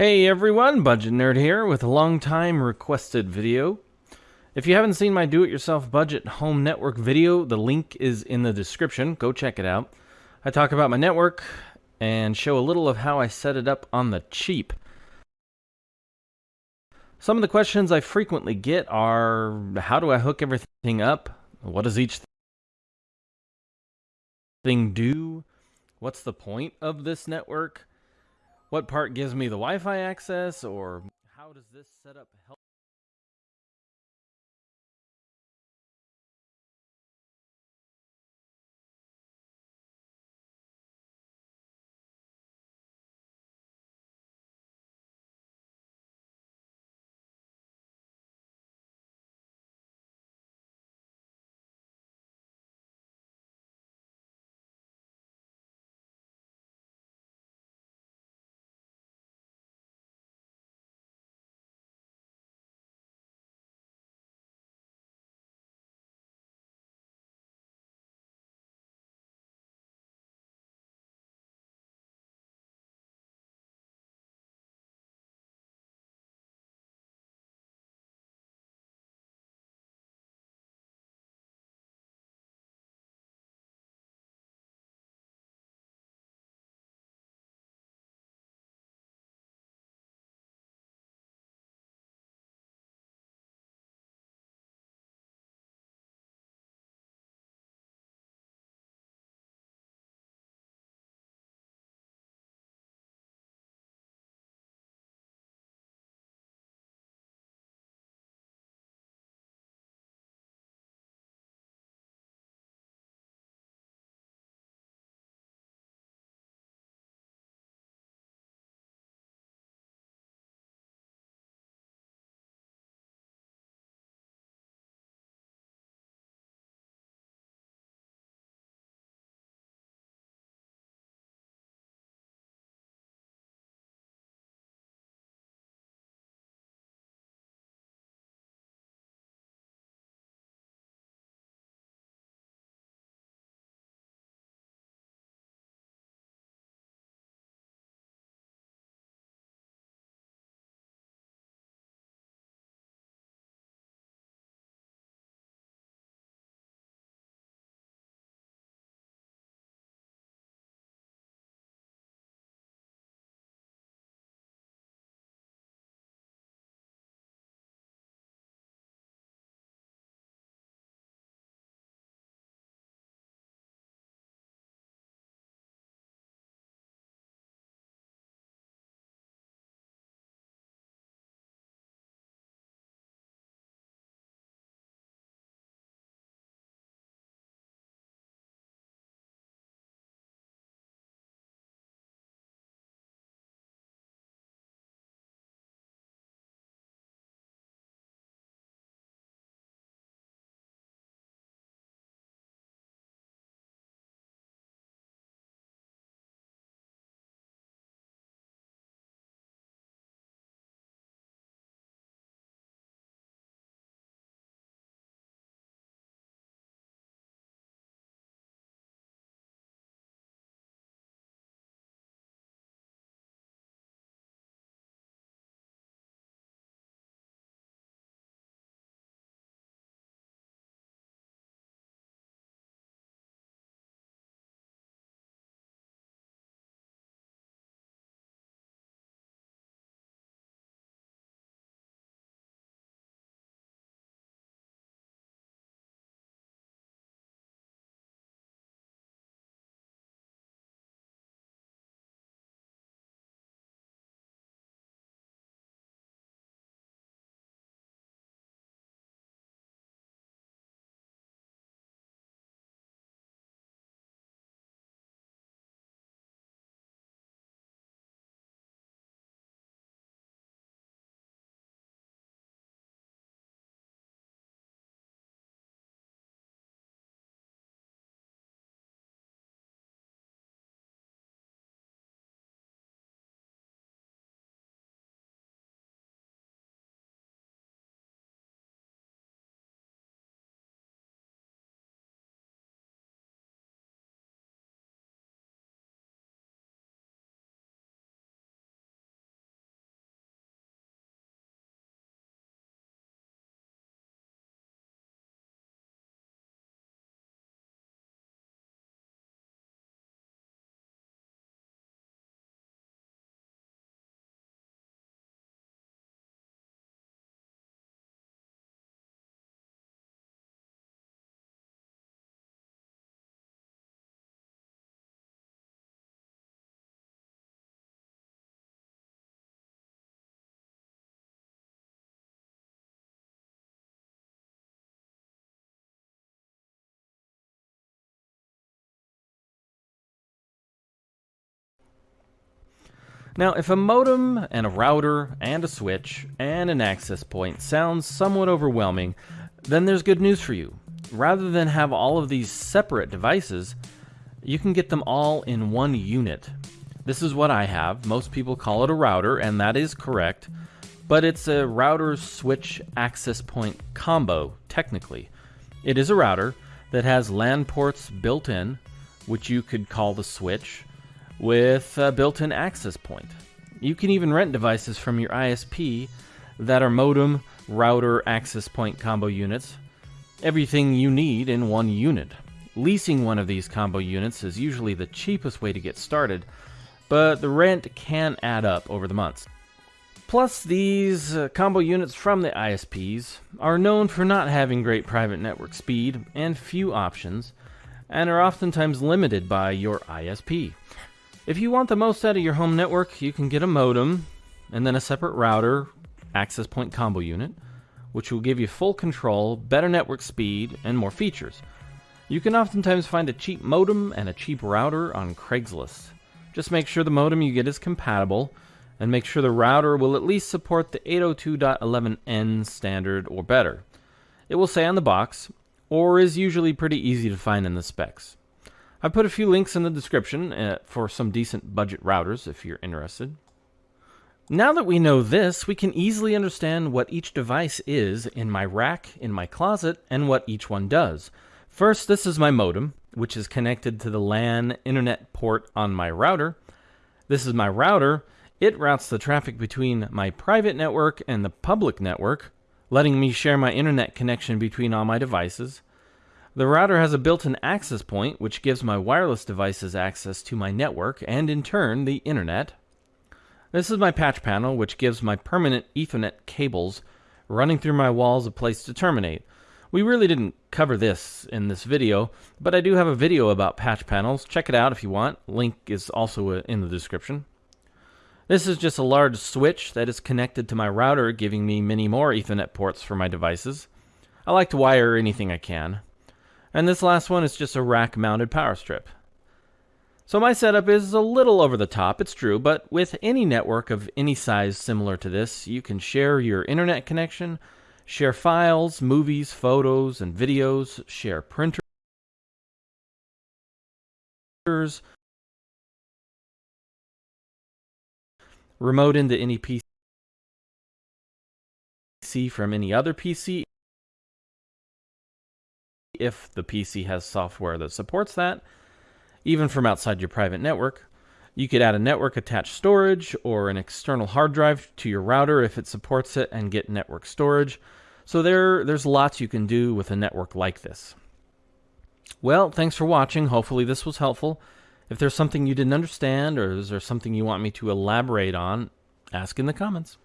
Hey everyone, Budget Nerd here with a long time requested video. If you haven't seen my do-it-yourself budget home network video, the link is in the description. Go check it out. I talk about my network and show a little of how I set it up on the cheap. Some of the questions I frequently get are, how do I hook everything up? What does each thing do? What's the point of this network? What part gives me the Wi-Fi access or how does this setup help Now, if a modem and a router and a switch and an access point sounds somewhat overwhelming, then there's good news for you. Rather than have all of these separate devices, you can get them all in one unit. This is what I have. Most people call it a router, and that is correct, but it's a router switch access point combo, technically. It is a router that has LAN ports built in, which you could call the switch, with a built in access point. You can even rent devices from your ISP that are modem, router, access point combo units. Everything you need in one unit. Leasing one of these combo units is usually the cheapest way to get started, but the rent can add up over the months. Plus, these uh, combo units from the ISPs are known for not having great private network speed and few options, and are oftentimes limited by your ISP. If you want the most out of your home network, you can get a modem and then a separate router access point combo unit, which will give you full control, better network speed, and more features. You can oftentimes find a cheap modem and a cheap router on Craigslist. Just make sure the modem you get is compatible, and make sure the router will at least support the 802.11n standard or better. It will say on the box, or is usually pretty easy to find in the specs. I put a few links in the description uh, for some decent budget routers if you're interested. Now that we know this, we can easily understand what each device is in my rack, in my closet, and what each one does. First, this is my modem, which is connected to the LAN internet port on my router. This is my router. It routes the traffic between my private network and the public network, letting me share my internet connection between all my devices. The router has a built-in access point, which gives my wireless devices access to my network and, in turn, the internet. This is my patch panel, which gives my permanent Ethernet cables running through my walls a place to terminate. We really didn't cover this in this video, but I do have a video about patch panels. Check it out if you want. Link is also uh, in the description. This is just a large switch that is connected to my router, giving me many more Ethernet ports for my devices. I like to wire anything I can. And this last one is just a rack-mounted power strip. So my setup is a little over the top, it's true, but with any network of any size similar to this, you can share your internet connection, share files, movies, photos, and videos, share printers, remote into any PC from any other PC if the PC has software that supports that, even from outside your private network. You could add a network attached storage or an external hard drive to your router if it supports it and get network storage. So there, there's lots you can do with a network like this. Well, thanks for watching. Hopefully this was helpful. If there's something you didn't understand or is there something you want me to elaborate on, ask in the comments.